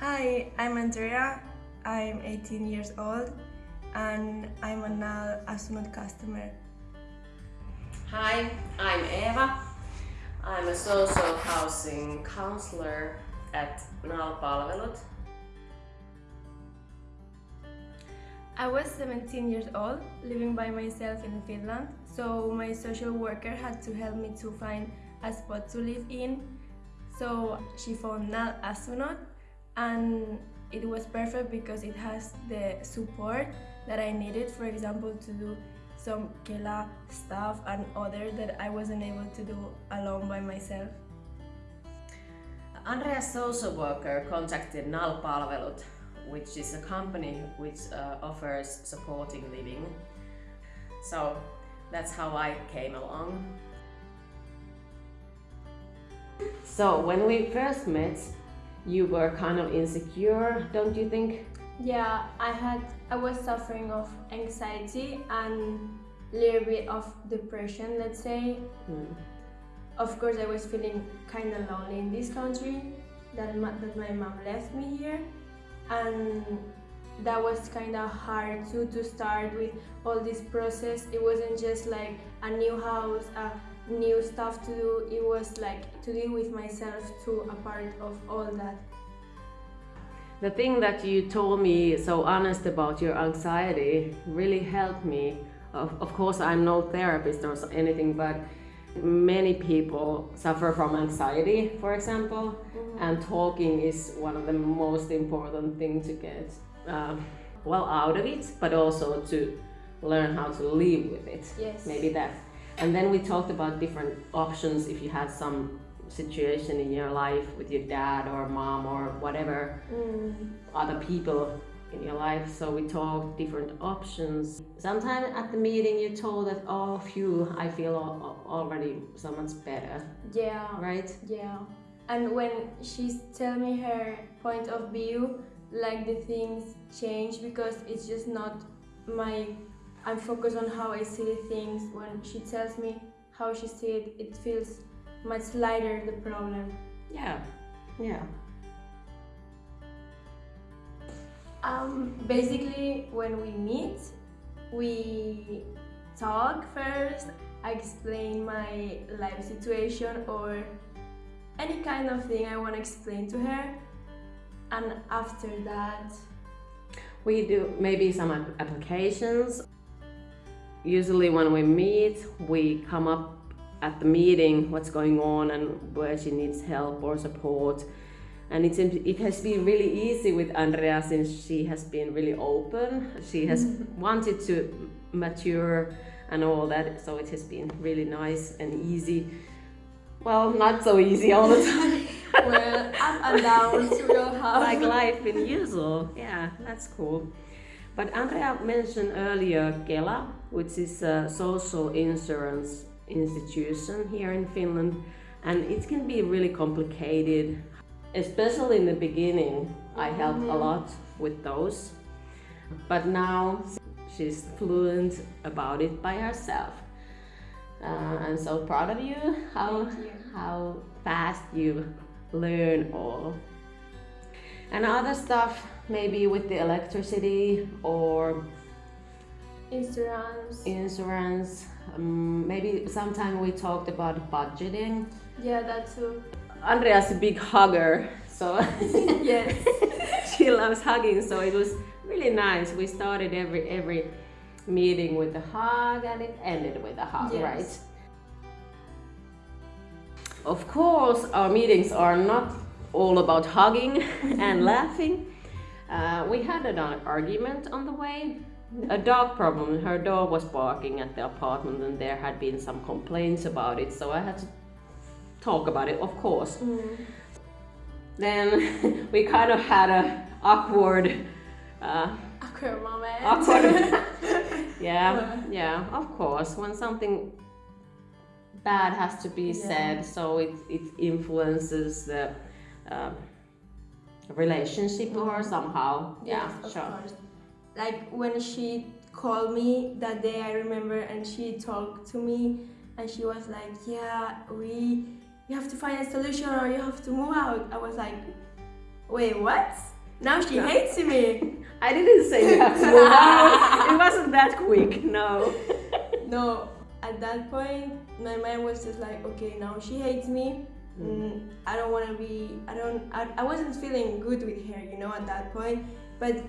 Hi, I'm Andrea. I'm 18 years old and I'm a NAL Asunnot customer. Hi, I'm Eva. I'm a social housing counselor at NAL Palvelut. I was 17 years old, living by myself in Finland, so my social worker had to help me to find a spot to live in. So she found NAL Asunnot and it was perfect because it has the support that I needed, for example, to do some Kela stuff and other that I wasn't able to do alone by myself. Andrea's social worker contacted NAL Palvelut, which is a company which uh, offers supporting living. So that's how I came along. So when we first met, you were kind of insecure, don't you think? Yeah, I had I was suffering of anxiety and a little bit of depression, let's say. Hmm. Of course, I was feeling kind of lonely in this country. That ma- that my mom left me here, and that was kind of hard too to start with all this process. It wasn't just like a new house, a new stuff to do. It was like to deal with myself too, a part of all that. The thing that you told me so honest about your anxiety really helped me. Of, of course, I'm no therapist or anything, but many people suffer from anxiety, for example, and talking is one of the most important things to get um, well out of it, but also to learn how to live with it. Yes. Maybe that. And then we talked about different options if you had some situation in your life with your dad or mom or whatever Mm. other people in your life. So we talked different options. Sometimes at the meeting you told that, oh, phew, I feel al- al- already so much better, Yeah. right? Yeah, and when she's tell me her point of view, like the things change because it's just not my. I'm focused on how I see things. When she tells me how she see it, it feels much lighter the problem. Yeah, yeah. Um, basically, when we meet, we talk first. I explain my life situation or any kind of thing I want to explain to her, and after that, We do maybe some applications. Usually when we meet, we come up at the meeting what's going on and where she needs help or support. And it's, it has been really easy with Andrea since she has been really open. She has wanted to mature and all that, so it has been really nice and easy. Well, not so easy all the time. well, up and downs we'll have. like life in usual. Yeah, that's cool. But Andrea mentioned earlier Kela, which is a social insurance institution here in Finland, and it can be really complicated, especially in the beginning. I helped a lot with those, but now she's fluent about it by herself. Uh, I'm so proud of you. How you. how fast you learn all. And other stuff, maybe with the electricity or Insurance. insurance. Um, maybe sometime we talked about budgeting. Yeah, that too. Andrea's a big hugger, so yes. she loves hugging. So it was really nice. We started every every meeting with a hug, and it ended with a hug, Yes. right? Of course, our meetings are not all about hugging and laughing. Uh, we had an argument on the way. A dog problem. Her dog was barking at the apartment, and there had been some complaints about it. So I had to talk about it, of course. Mm. Then we kind of had a awkward, uh, Awkward moment. awkward. yeah, yeah, of course. When something bad has to be Yeah. said, so it it influences the um, relationship or somehow. Yeah, Yes, sure. course. Like when she called me that day, I remember, and she talked to me, and she was like, "Yeah, we, you have to find a solution, or you have to move out." I was like, Wait, what? Now she hates me. I didn't say you have to move on. It wasn't that quick, no. No, at that point, my mind was just like, okay, now she hates me. Mm, I don't want to be. I don't. I, I wasn't feeling good with her, you know, at that point. But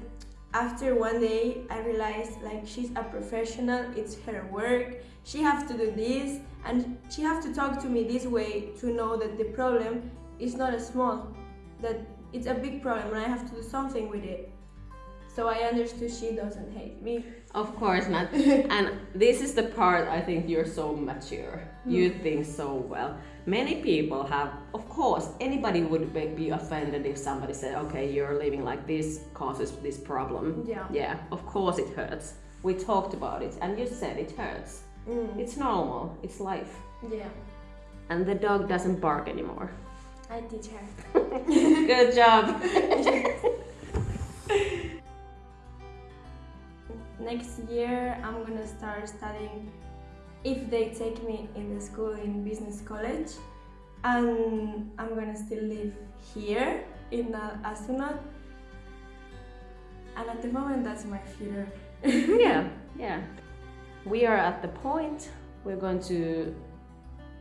after one day, I realized like she's a professional. It's her work. She have to do this, and she have to talk to me this way to know that the problem is not a small, that it's a big problem, and I have to do something with it. So I understood she doesn't hate me. Of course not. and this is the part I think you're so mature. You think so well. Many people have, of course, anybody would be- be offended if somebody said, okay, you're living like this causes this problem. Yeah. Yeah, of course it hurts. We talked about it and you said it hurts. Mm, It's normal, it's life. yeah. And the dog doesn't bark anymore. I teach her. Good job. Next year, I'm gonna start studying if they take me in the school in business college, and I'm gonna still live here in Astronaut. And at the moment, that's my future. yeah, yeah. We are at the point we're going to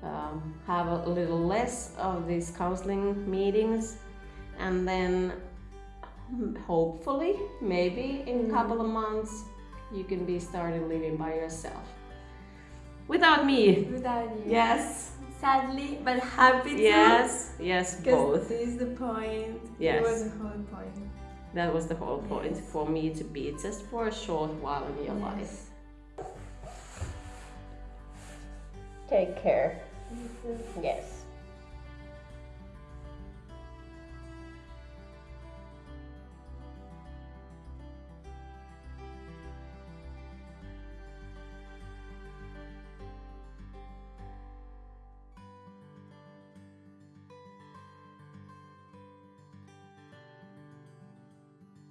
um, have a little less of these counseling meetings, and then hopefully, maybe in a couple of months, you can be starting living by yourself. Without me. Without you. Yes. Sadly, but happy to. Yes. Yes. Both. this is the point. Yes. It was the whole point. That was the whole point Yes. for me to be just for a short while in your life. Take care. Yes.